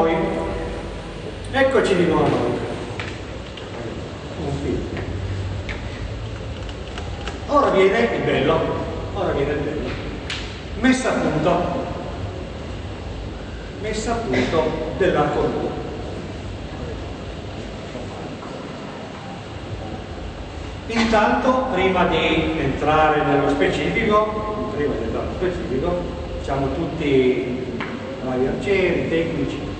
noi. Eccoci di nuovo a noi. Ora viene il bello, ora viene il bello. Messa a punto, messa a punto dell'arco nudo. Intanto, prima di entrare nello specifico, prima di entrare nello specifico, siamo tutti vari arcieri, tecnici.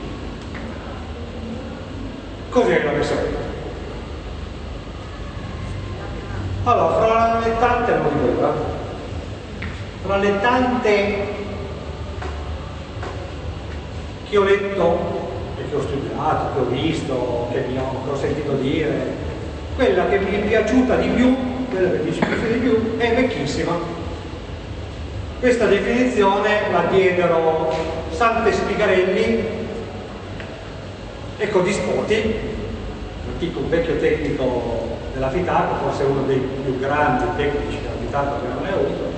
Cos'è la messa a punto? Allora, fra le tante, non dico ora, fra le tante che ho letto e che ho studiato, che ho visto, che ho, che ho sentito dire, quella che mi è piaciuta di più, quella che mi piace di più, è vecchissima. Questa definizione la diedero Sante Spigarelli e Codispoti, antico un vecchio tecnico della Fitaco, forse uno dei più grandi tecnici della Fitaco che non è avuto,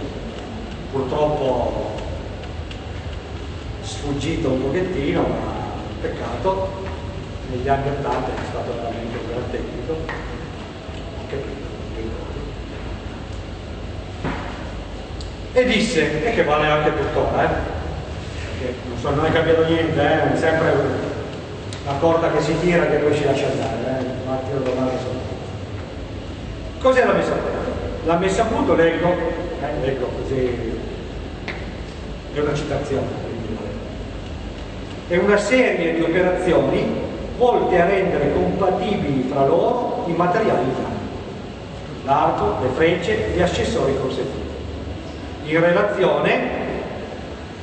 purtroppo sfuggito un pochettino, ma peccato, negli anni 80 è stato veramente un gran tecnico. E disse, e che vale anche tuttora, eh? non, so, non è cambiato niente, eh? sempre la corda che si tira che poi si lascia andare, eh? ma tiro domani Cos'è la messa a punto? La messa a punto, leggo, eh, leggo così, è una citazione, è una serie di operazioni volte a rendere compatibili fra loro i materiali usati l'arco, le frecce gli accessori consentiti, in relazione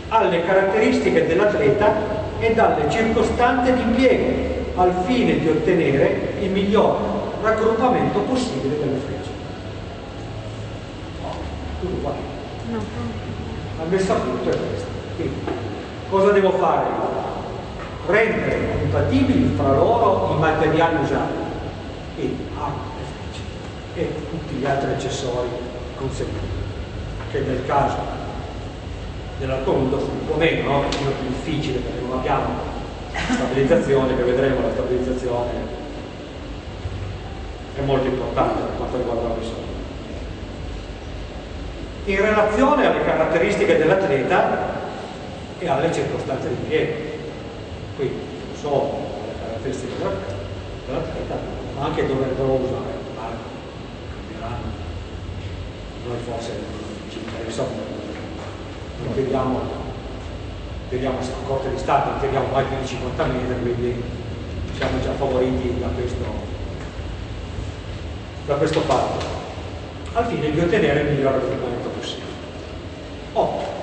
alle caratteristiche dell'atleta e dalle circostanze di impiego al fine di ottenere il miglior raggruppamento possibile delle frecce. No, tutto qua. No. La messa a punto è questa. Quindi, cosa devo fare? Rendere compatibili fra loro i materiali usati. Quindi, arco, e tutti gli altri accessori conseguenti, che nel caso dell'arconudo fu po' meno, no? più difficile perché non abbiamo stabilizzazione, che vedremo la stabilizzazione è molto importante per quanto riguarda la persona. In relazione alle caratteristiche dell'atleta e alle circostanze di impiego, quindi non solo le caratteristiche dell'atleta, ma anche dove dovrò usare noi forse ci interessa non vediamo a corte di stato, non tiriamo mai più di 50 metri, quindi siamo già favoriti da questo, da questo fatto, al fine di ottenere il miglior risultato possibile. Oh.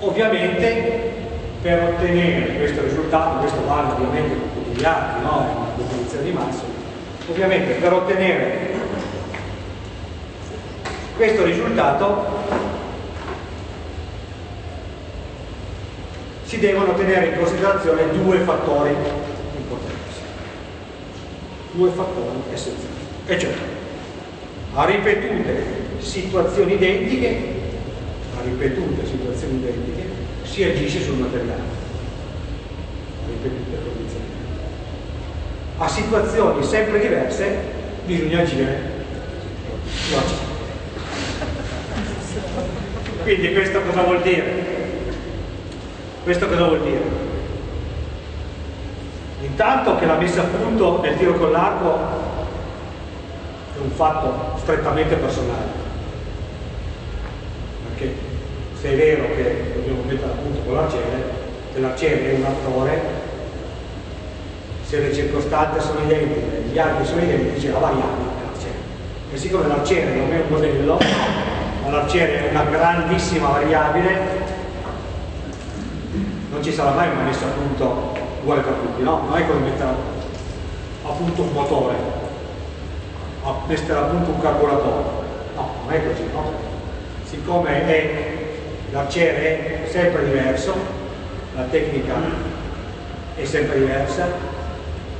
Ovviamente per ottenere questo risultato, questo vale ovviamente con tutti gli altri, no? è definizione di massimo, ovviamente per ottenere questo risultato si devono tenere in considerazione due fattori importantissimi, due fattori essenziali, e cioè a ripetute situazioni identiche, a ripetute situazioni identiche, si agisce sul materiale, a ripetute condizioni. A situazioni sempre diverse bisogna agire sull'azione. Quindi questo cosa vuol dire? Questo cosa vuol dire? Intanto che la messa a punto del tiro con l'arco è un fatto strettamente personale. Perché se è vero che dobbiamo mettere a punto con l'arciere, che l'arciere è un attore, se le circostanze sono identiche, gli archi sono identici, la variabile è l'arciere. E siccome l'arciere non è un modello, l'arciere è una grandissima variabile non ci sarà mai una messa a punto uguale per tutti no? non è come mettere a punto un motore a mettere a punto un carburatore no, non è così no? siccome l'arciere è sempre diverso la tecnica è sempre diversa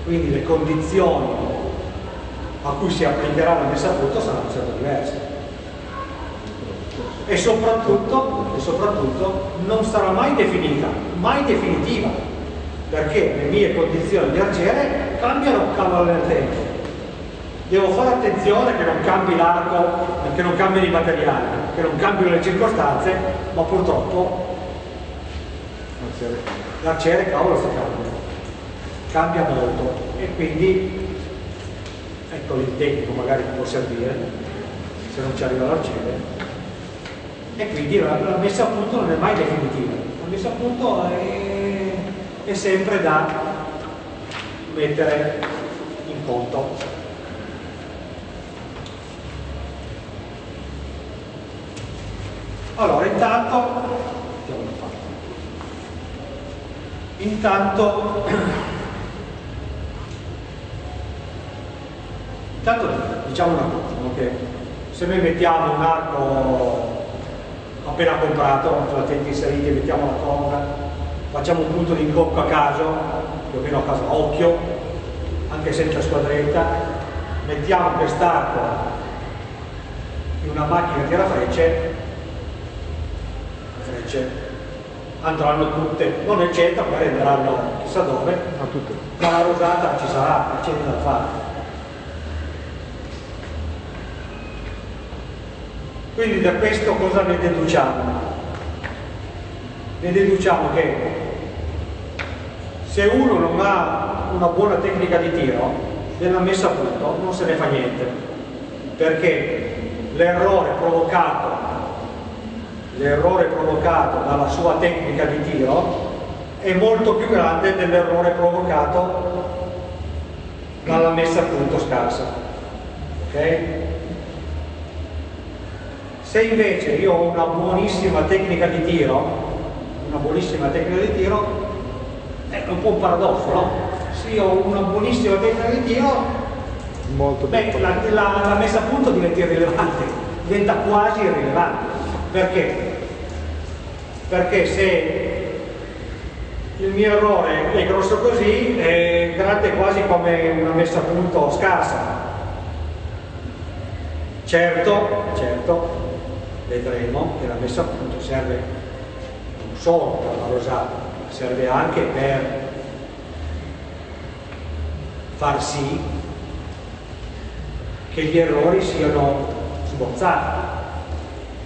quindi le condizioni a cui si applicherà la messa a punto saranno sempre diverse e soprattutto, e soprattutto non sarà mai definita, mai definitiva, perché le mie condizioni di arciere cambiano a cavallo del tempo. Devo fare attenzione che non cambi l'arco, che non cambino i materiali, che non cambino le circostanze, ma purtroppo l'arciere cavolo sta cambiando, cambia molto. E quindi ecco il tecnico magari può servire se non ci arriva l'arciere e quindi la, la, messa a punto non è mai definitiva, la messa a punto è, è sempre da mettere in conto. Allora, intanto, intanto, intanto diciamo una cosa, che se noi mettiamo un arco appena comprato, attenti inseriti, mettiamo la corda, facciamo un punto di incocco a caso, più o meno a caso a occhio, anche senza squadretta, mettiamo quest'arco in una macchina tira frecce, frecce andranno tutte, non nel centro, magari andranno chissà dove, ma la rosata ci sarà, c'è da fare. Quindi da questo cosa ne deduciamo? Ne deduciamo che se uno non ha una buona tecnica di tiro, della messa a punto non se ne fa niente, perché l'errore provocato, l'errore provocato dalla sua tecnica di tiro è molto più grande dell'errore provocato dalla messa a punto scarsa. Okay? Se invece io ho una buonissima tecnica di tiro, una buonissima tecnica di tiro, è un po' un paradosso, no? Se io ho una buonissima tecnica di tiro, beh, la, la, la, messa a punto diventa irrilevante, diventa quasi irrilevante. Perché? Perché se il mio errore è grosso così, è grande quasi come una messa a punto scarsa. Certo, certo, vedremo che la messa a punto serve non solo per la rosata, serve anche per far sì che gli errori siano smorzati.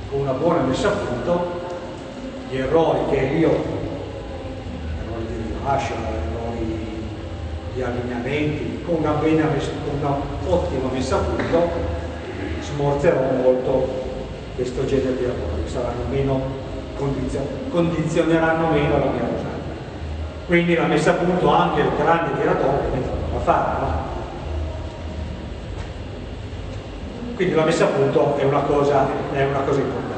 Con una buona messa a punto gli errori che io, errori di rilascio, errori di allineamenti, con una, messa, con una ottima messa a punto smorzerò molto questo genere di lavori, saranno meno condizio condizioneranno meno la mia rosata. Quindi la messa a punto anche il grande tiratore ovviamente non la? Quindi la messa a punto è una cosa, è una cosa importante.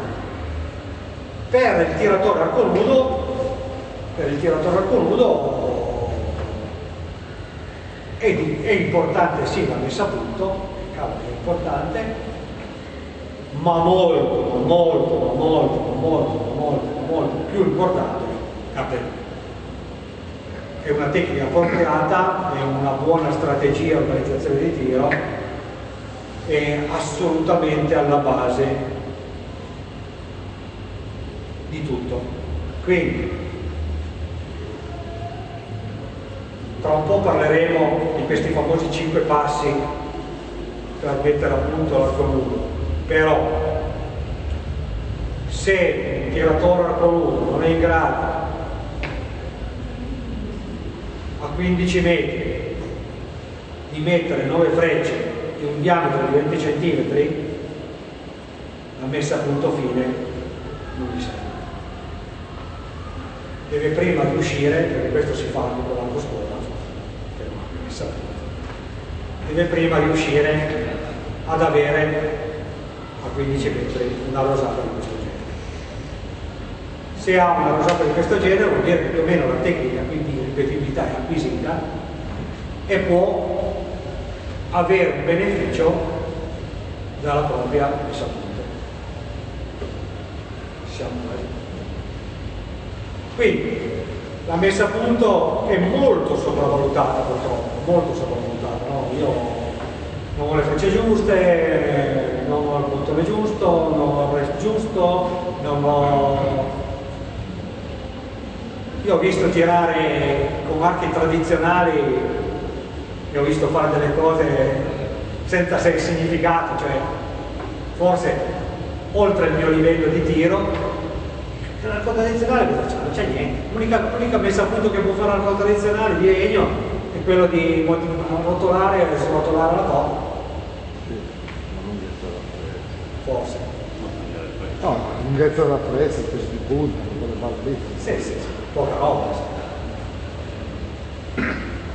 Per il tiratore arco nudo, per il tiratore arco nudo è, è importante sì la messa a punto, è importante, ma molto, ma molto, ma molto, ma molto, ma molto, ma molto più importante capello. È una tecnica appropriata, è una buona strategia organizzazione di tiro, è assolutamente alla base di tutto. Quindi, tra un po' parleremo di questi famosi cinque passi per mettere a punto l'arco nudo però se un tiratore arcoludo non è in grado a 15 metri di mettere 9 frecce di un diametro di 20 cm la messa a punto fine non gli serve. Deve prima riuscire perché questo si fa anche con scuola deve prima riuscire ad avere a 15 metri una rosata di questo genere. Se ha una rosata di questo genere vuol dire che più o meno la tecnica quindi di ripetibilità è acquisita e può avere un beneficio dalla propria messa a punto. Siamo quasi. Quindi la messa a punto è molto sopravvalutata purtroppo, molto sopravvalutata. No? Io non ho le frecce giuste, non ho il bottone giusto, non ho il rest giusto, non ho... io ho visto tirare con archi tradizionali e ho visto fare delle cose senza significato, cioè forse oltre il mio livello di tiro l'arco tradizionale cosa c'è? Non c'è niente. L'unica messa a punto che può fare l'arco tradizionale di legno è quello di rotolare e srotolare la toppa. Forse. No, lunghezza della presa, il peso di punta, quelle balle lì. Sì, sì, sì, poca roba.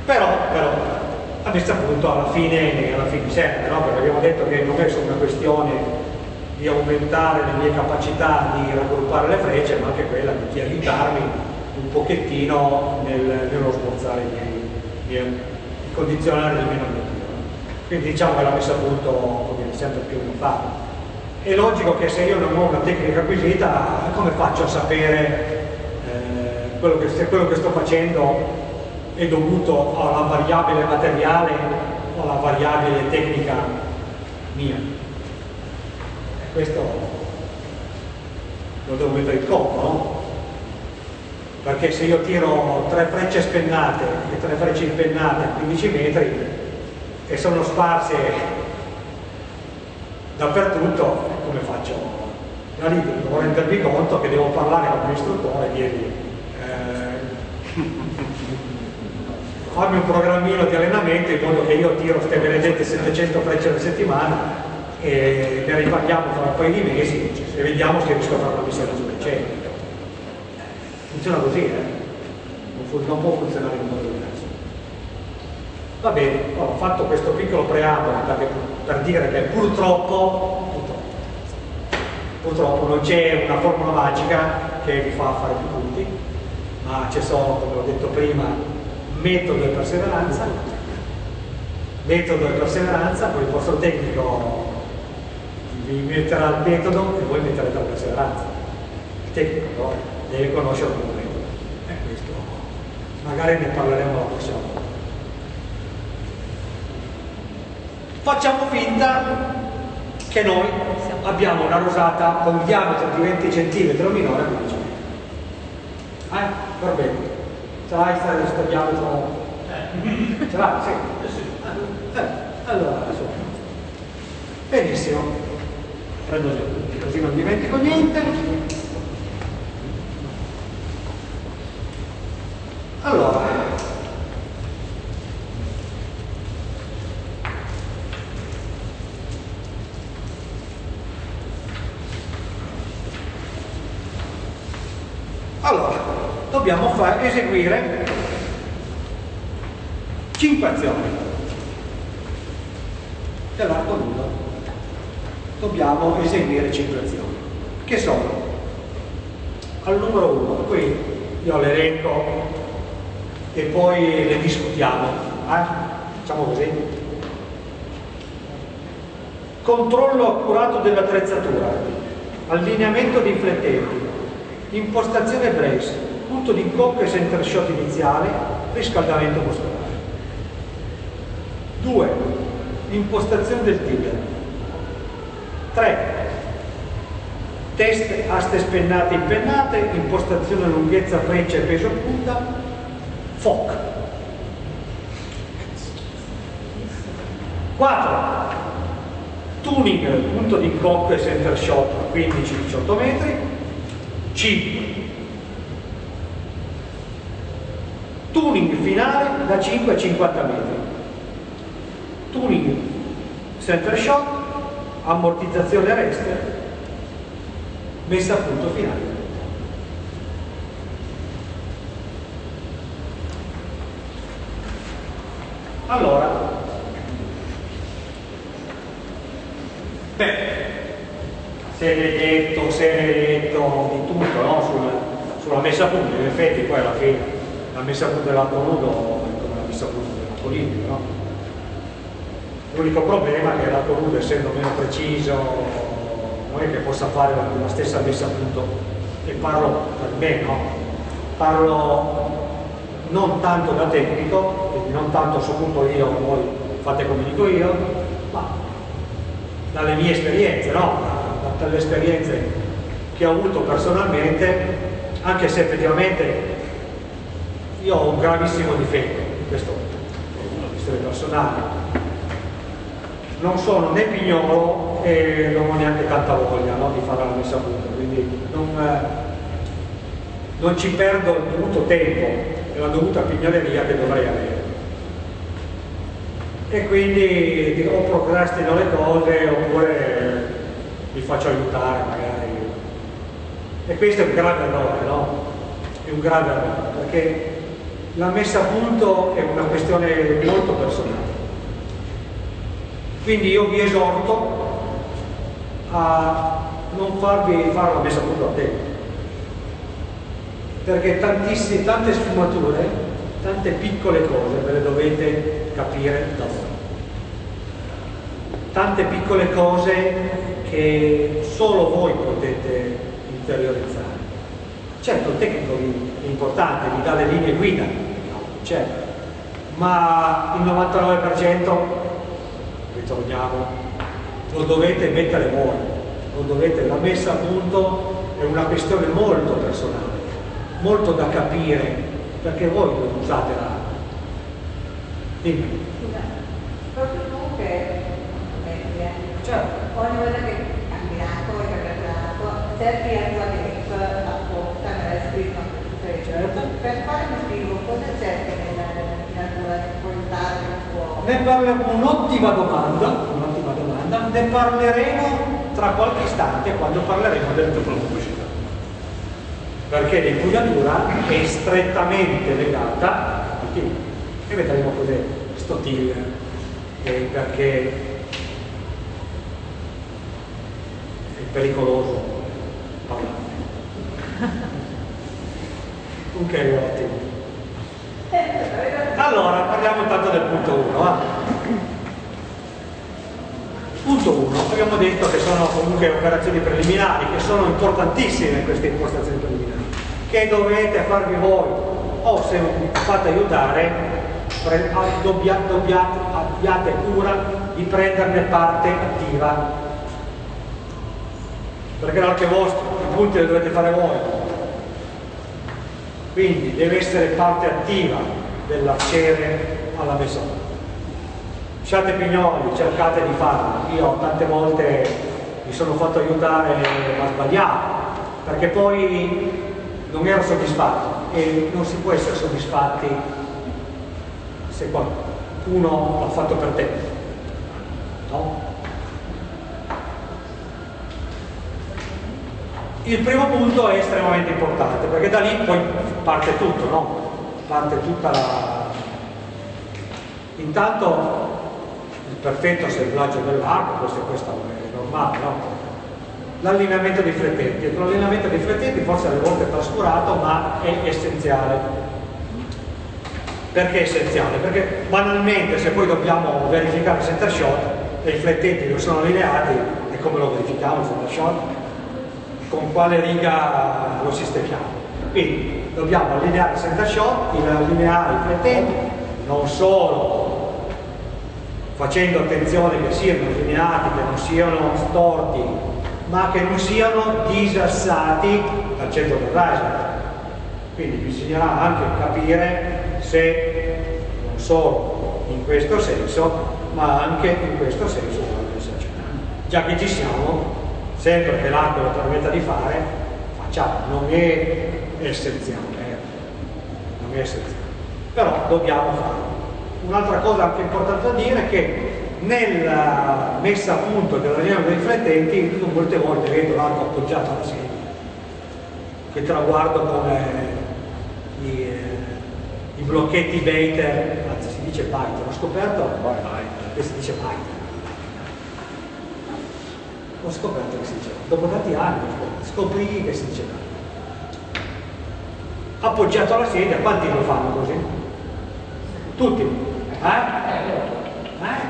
Però, però, a questo punto alla fine, alla fine serve, no? Perché abbiamo detto che non è solo una questione di aumentare le mie capacità di raggruppare le frecce, ma anche quella di aiutarmi un pochettino nel, nello smorzare i miei, i condizionali del mio tiro. Quindi diciamo che la messa a punto viene sempre più facile. È logico che se io non ho una tecnica acquisita, come faccio a sapere eh, quello che, se quello che sto facendo è dovuto alla variabile materiale o alla variabile tecnica mia? questo lo devo mettere in conto, no? Perché se io tiro tre frecce spennate e tre frecce impennate a 15 metri e sono sparse dappertutto, come faccio? Da lì devo rendermi conto che devo parlare con l'istruttore e dirgli eh, fammi un programmino di allenamento in modo che io tiro queste benedette 700 frecce alla settimana e ne riparliamo tra un paio di mesi e vediamo se riesco a fare una missione su decennio. Funziona così, eh? non, non, può funzionare in modo diverso. Va bene, ho fatto questo piccolo preambolo per dire che purtroppo, purtroppo, purtroppo non c'è una formula magica che vi fa fare più punti, ma c'è solo, come ho detto prima, metodo e perseveranza, metodo e perseveranza, poi il vostro tecnico vi metterà il metodo e voi metterete la perseveranza. Il tecnico però deve conoscere il metodo. E questo magari ne parleremo la prossima volta. Facciamo finta che noi abbiamo una rosata con un diametro di 20 cm o minore a 15 metri. Eh? Va bene. Ce l'hai questo diametro? Eh. Ce l'hai? Sì. Eh, allora, insomma. Benissimo prendo appunti così non dimentico niente allora fare, eseguire 5 azioni dell'arco nudo dobbiamo eseguire 5 azioni, che sono al numero 1, qui io le elenco e poi le discutiamo, eh? facciamo così. Controllo accurato dell'attrezzatura, allineamento dei flettenti, impostazione brace, punto di e center shot iniziale, riscaldamento muscolare. 2. Impostazione del tibia, 3. Test aste spennate impennate, impostazione lunghezza freccia e peso punta, FOC. 4. Tuning punto di e center shot 15-18 metri. 5. Tuning finale da 5 a 50 metri. Tuning center shot ammortizzazione rest, messa a punto finale. Allora, beh, se ne detto, se ne detto di tutto no? sulla, sulla, messa a punto, in effetti poi alla fine la messa a punto dell'arco nudo è come la messa a punto dell'arco liquido, no? L'unico problema è che l'arco nudo essendo meno preciso non è che possa fare la, la stessa messa a punto e parlo per me, no? Parlo non tanto da tecnico, quindi non tanto so punto io, voi fate come dico io, ma dalle mie esperienze, no? dalle esperienze che ho avuto personalmente, anche se effettivamente io ho un gravissimo difetto, questo è una questione personale. Non sono né pignolo e non ho neanche tanta voglia no, di fare la messa a punto, quindi non, non ci perdo il dovuto tempo e la dovuta pignoleria che dovrei avere. E quindi o procrastino le cose oppure mi faccio aiutare magari. E questo è un grave errore, no? È un grave errore, perché la messa a punto è una questione molto personale. Quindi io vi esorto a non farvi fare la messa a punto a tempo. Perché tantissime, tante sfumature, tante piccole cose ve le dovete capire da voi. Tante piccole cose che solo voi potete interiorizzare. Certo, il tecnico è importante, vi dà le linee guida, certo, ma il 99% ritorniamo, lo dovete mettere voi, lo dovete, la messa a punto è una questione molto personale, molto da capire, perché voi non usate la... Dimmi. Proprio tu che metti, Certo. ogni volta che cambiato e cambiato, cerchi la tua grip apposta nella scritto Certo. Per fare un scrivo, cosa cerchi nella natura che puoi usare un po'? Ne parleremo, un'ottima domanda, un'ottima domanda, ne parleremo tra qualche istante quando parleremo del pubblicità. Perché l'impugnatura è strettamente legata al team. E vedremo cos'è sto team, eh, perché è pericoloso parlare. Ok, ottimo. Allora, parliamo intanto del punto 1. Punto 1, abbiamo detto che sono comunque operazioni preliminari, che sono importantissime queste impostazioni preliminari, che dovete farvi voi, o se vi fate aiutare, dobbiate, abbiate cura di prenderne parte attiva. Perché l'arte vostro, i punti li dovete fare voi, quindi deve essere parte attiva dell'azione alla messa a punto. Siate pignoli, cercate di farlo. Io tante volte mi sono fatto aiutare ma sbagliato, perché poi non ero soddisfatto e non si può essere soddisfatti se qualcuno l'ha fatto per te. No? Il primo punto è estremamente importante perché da lì poi parte tutto, no? Parte tutta la... Intanto il perfetto assemblaggio dell'arco, questo, questo è normale, no? L'allineamento dei flettenti. L'allineamento dei flettenti forse alle volte è trascurato, ma è essenziale. Perché è essenziale? Perché banalmente se poi dobbiamo verificare il center shot e i flettenti non sono allineati, e come lo verifichiamo il center shot? con quale riga lo sistemiamo. Quindi dobbiamo allineare center shot, allineare i flettenti, non solo facendo attenzione che siano allineati, che non siano storti, ma che non siano disassati dal centro del riser. Quindi bisognerà anche capire se non solo in questo senso, ma anche in questo senso. Già che ci siamo, sempre che l'arco lo permetta di fare, facciamo, non è essenziale, eh. non è essenziale, però dobbiamo farlo. Un'altra cosa anche importante da dire è che nella messa a punto dell'allineamento dei riflettenti, io molte volte vedo l'arco appoggiato alla sedia, che traguardo come i, eh, i blocchetti Baiter, anzi si dice Baiter, ho scoperto che si dice Baiter ho scoperto che si diceva, dopo tanti anni scoprì che si diceva. Appoggiato alla sedia, quanti lo fanno così? Tutti. Eh? Eh?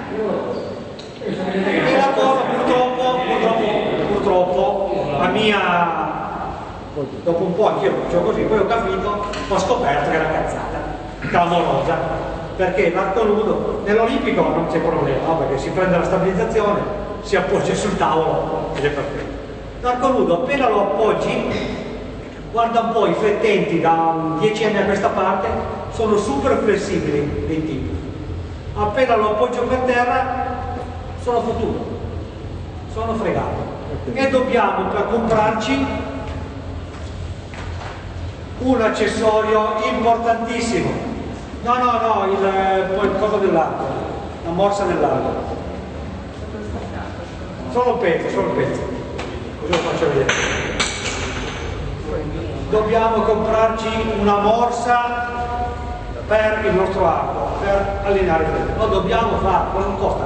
E la cosa purtroppo, purtroppo, purtroppo, la mia, dopo un po' anch'io lo facevo così, poi ho capito, ho scoperto che era cazzata, clamorosa, perché l'arco nudo, nell'olimpico non c'è problema, no? perché si prende la stabilizzazione, si appoggia sul tavolo ed è perfetto. L'arco nudo appena lo appoggi, guarda un po' i flettenti da 10 anni a questa parte, sono super flessibili dei tipi. Appena lo appoggio per terra sono futuro, sono fregato. E dobbiamo per comprarci un accessorio importantissimo. No, no, no, il, il coso dell'arco, la morsa dell'arco. Solo un pezzo, solo un pezzo. Così lo faccio vedere. Dobbiamo comprarci una morsa per il nostro arco, per allineare il freddo. Lo dobbiamo farlo, non costa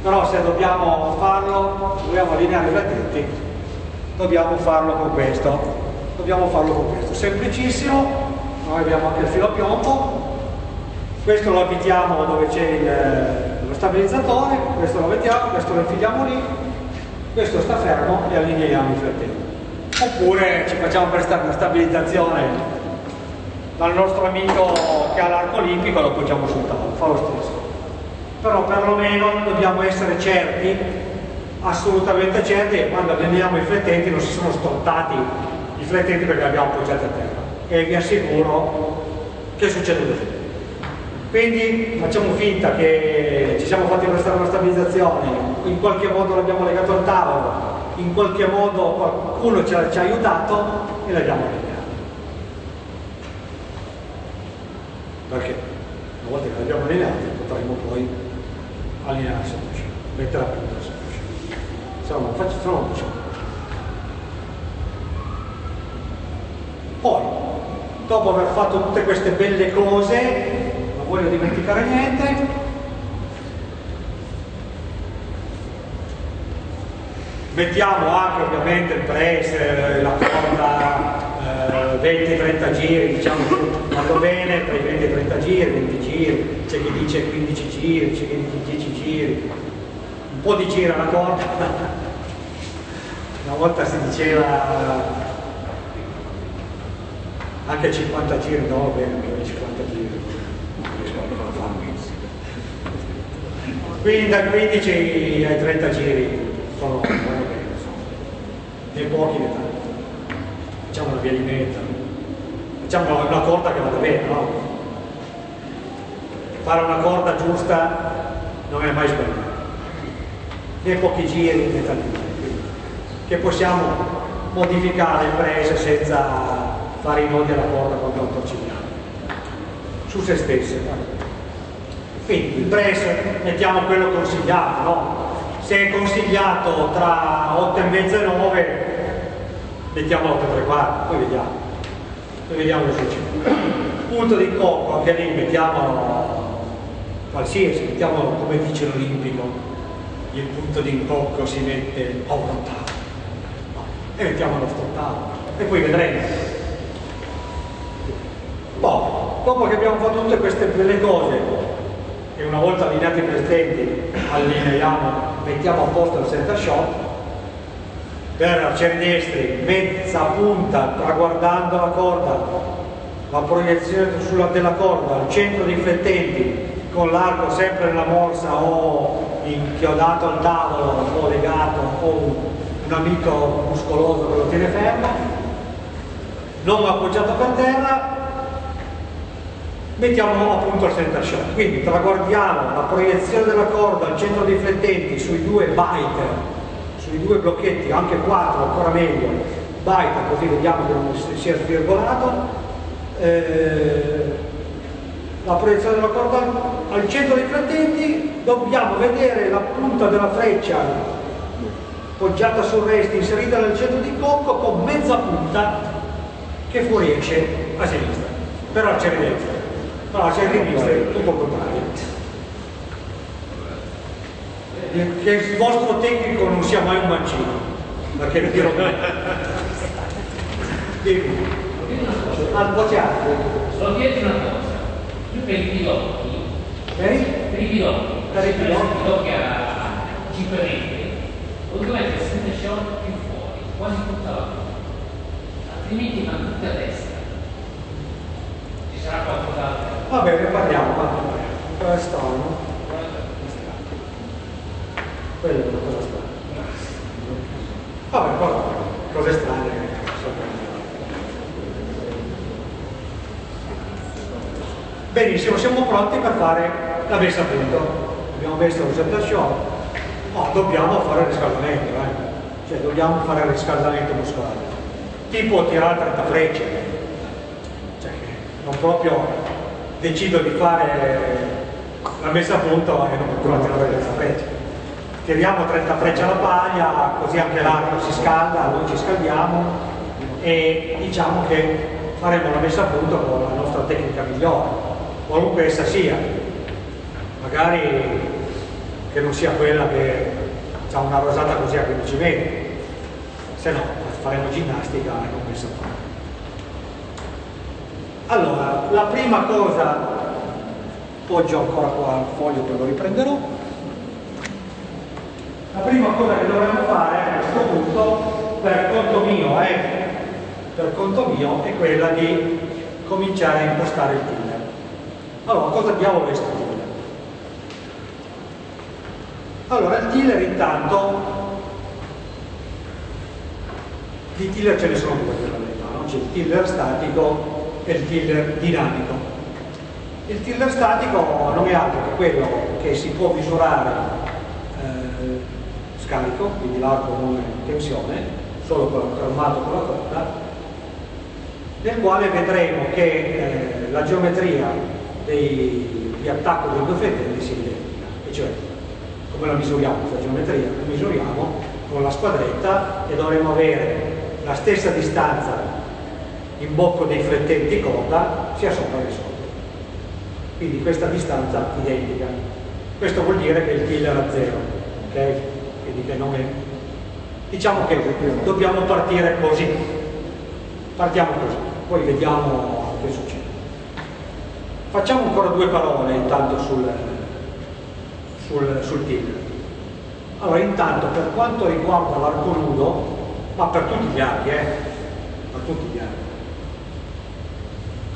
Però se dobbiamo farlo, dobbiamo allineare i flettenti, dobbiamo farlo con questo. Dobbiamo farlo con questo. Semplicissimo, noi abbiamo anche il filo a piombo, questo lo abitiamo dove c'è lo stabilizzatore, questo lo mettiamo, questo lo infiliamo lì, questo sta fermo e allineiamo i flettenti. Oppure ci facciamo prestare una stabilizzazione dal nostro amico che ha l'arco olimpico e lo appoggiamo sul tavolo, fa lo stesso. Però perlomeno dobbiamo essere certi, assolutamente certi, che quando allineiamo i flettenti non si sono stortati i flettenti perché li abbiamo appoggiati a terra. E vi assicuro che succede così. Quindi facciamo finta che ci siamo fatti prestare una stabilizzazione, in qualche modo l'abbiamo legato al tavolo, in qualche modo qualcuno ci ha, ci ha aiutato e l'abbiamo allineato. Perché una volta che l'abbiamo allineato potremo poi allineare il sottoscena, mettere a punto il sottoscena. Se no non faccio, no non faccio. Poi, dopo aver fatto tutte queste belle cose, voglio dimenticare niente mettiamo anche ovviamente il press la corda eh, 20-30 giri diciamo vanno bene tra i 20 e 30 giri 20 giri c'è chi dice 15 giri c'è chi dice 10 giri un po' di gira la corda una volta si diceva anche 50 giri no bene 50 giri. Quindi dal 15 ai 30 giri sono né pochi tanti. Facciamo una via di mezzo, facciamo una corda che vada bene, no? Fare una corda giusta non è mai sbagliato, né pochi giri tanti giri, che possiamo modificare il prese senza fare i nodi alla corda quando lo torcigliamo su se stesse. Quindi il press mettiamo quello consigliato, no? Se è consigliato tra 8 e mezza e 9, mettiamo 8 e 3 quarti, poi vediamo. Poi vediamo che succede. Punto di cocco, anche lì mettiamo qualsiasi, mettiamo come dice l'Olimpico, il punto di incocco si mette a un ottavo. E mettiamo l'altro ottavo. E poi vedremo. Poi, dopo che abbiamo fatto tutte queste belle cose, e una volta allineati i presenti allineiamo, mettiamo a posto il center shot. Per arcieri destri mezza punta traguardando la corda. La proiezione sulla della corda al centro dei flettenti con l'arco sempre nella morsa o inchiodato al tavolo o legato o un amico muscoloso che lo tiene fermo. Non appoggiato per terra mettiamo appunto il center shot. Quindi traguardiamo la proiezione della corda al centro dei flettenti sui due biter, sui due blocchetti, anche quattro ancora meglio, biter così vediamo che non sia svirgolato. Eh, la proiezione della corda al centro dei flettenti dobbiamo vedere la punta della freccia poggiata sul resto inserita nel centro di cocco con mezza punta che fuoriesce a sinistra per arciare dentro No, c'è il visto, è tutto contrario. Che il vostro tecnico non sia mai un mancino, perché vi dirò Dimmi. Al bocciato. Solo chiedere una cosa, io per i piloti, Per i? piloti, Per i piloti. a 5 metri, ovviamente il center short più fuori, quasi tutta la corda, altrimenti vanno tutti a destra. Ci sarà qualcos'altro. Va bene, parliamo, parliamo. Cosa strano? Quella è una cosa strana. Vabbè, cosa, cose strane. Benissimo, siamo pronti per fare la messa a punto. Abbiamo messo il set show, ma dobbiamo fare il riscaldamento, eh? cioè dobbiamo fare il riscaldamento muscolare. Tipo tirare 30 frecce, cioè, non proprio decido di fare la messa a punto e non continuo a tirare 30 frecce. Tiriamo 30 frecce alla paglia, così anche l'arco si scalda, noi ci scaldiamo e diciamo che faremo la messa a punto con la nostra tecnica migliore, qualunque essa sia. Magari che non sia quella che ha una rosata così a 15 metri, se no faremo ginnastica e non messa a punto. Allora, la prima cosa, poggio ancora qua il foglio che lo riprenderò, la prima cosa che dovremmo fare a questo punto, per conto mio, eh, per conto mio, è quella di cominciare a impostare il tiller. Allora, cosa diavolo è questo tiller? Allora, il tiller intanto, di tiller ce ne sono due la verità, no? c'è il tiller statico e il tiller dinamico. Il tiller statico non è altro che quello che si può misurare eh, scarico, quindi l'arco non in tensione, solo con, fermato con la corda, nel quale vedremo che eh, la geometria dei, di attacco dei due fedeli sia identica, e cioè come la misuriamo questa geometria? La misuriamo con la squadretta e dovremo avere la stessa distanza in bocco dei flettenti corda sia sopra che sotto. Quindi questa distanza identica. Questo vuol dire che il killer a zero, ok? Quindi che non è... Diciamo che dobbiamo partire così. Partiamo così, poi vediamo che succede. Facciamo ancora due parole intanto sul, sul, sul tiller. Allora, intanto per quanto riguarda l'arco nudo, ma per tutti gli archi, eh? Per tutti gli archi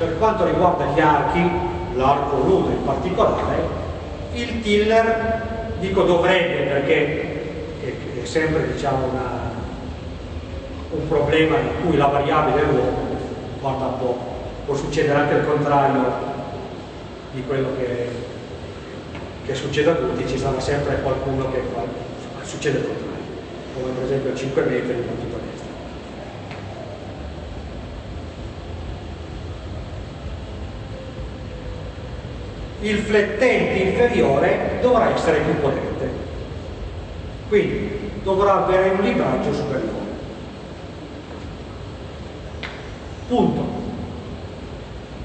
per quanto riguarda gli archi, l'arco nudo in particolare, il tiller, dico dovrebbe perché è, sempre diciamo, una, un problema in cui la variabile è l'uomo, guarda un po', può succedere anche il contrario di quello che, che succede a tutti, ci sarà sempre qualcuno che fa, succede il contrario, come per esempio a 5 metri in tutto il flettente inferiore dovrà essere più potente. Quindi dovrà avere un libraggio superiore. Punto.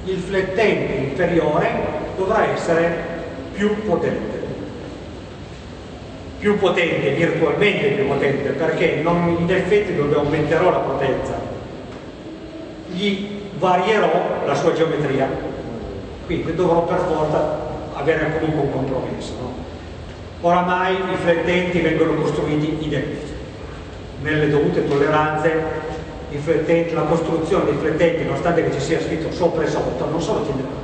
Il flettente inferiore dovrà essere più potente. Più potente, virtualmente più potente, perché non, in effetti dove aumenterò la potenza, gli varierò la sua geometria quindi dovrò per forza avere comunque un compromesso. No? Oramai i flettenti vengono costruiti identici. Nelle dovute tolleranze la costruzione dei flettenti, nonostante che ci sia scritto sopra e sotto, non sono tillerati.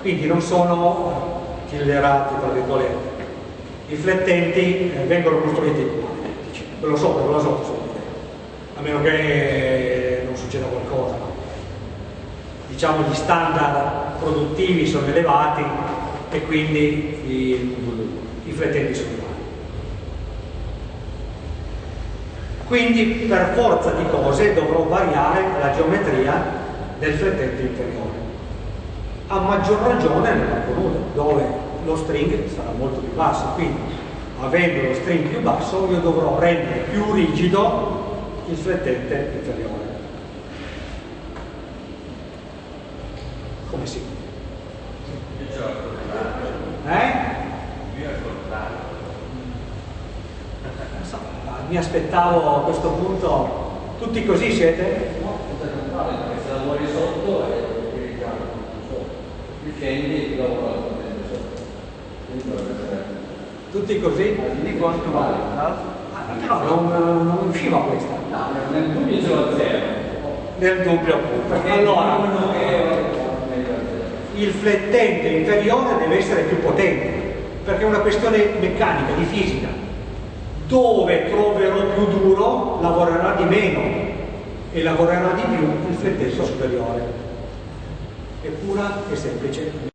Quindi non sono tillerati, tra virgolette. I flettenti eh, vengono costruiti identici. Quello sopra e quello sotto sono. A meno che non succeda qualcosa. Diciamo gli standard produttivi sono elevati e quindi i, i flettenti sono uguali. Quindi per forza di cose dovrò variare la geometria del flettente inferiore. A maggior ragione nell'arco nudo, dove lo string sarà molto più basso, quindi avendo lo string più basso io dovrò rendere più rigido il flettente inferiore. Come si? Eh? So, mi aspettavo a questo punto, tutti così siete? No, perché se lavori sotto e difendi il lavoro Tutti così? Di quanto vale? No, non, non usciva questa. No, nel dubbio l'ho zero. Nel dubbio appunto. Allora, il flettente inferiore deve essere più potente, perché è una questione meccanica, di fisica. Dove troverò più duro lavorerà di meno e lavorerà di più il flettente superiore. È pura e semplice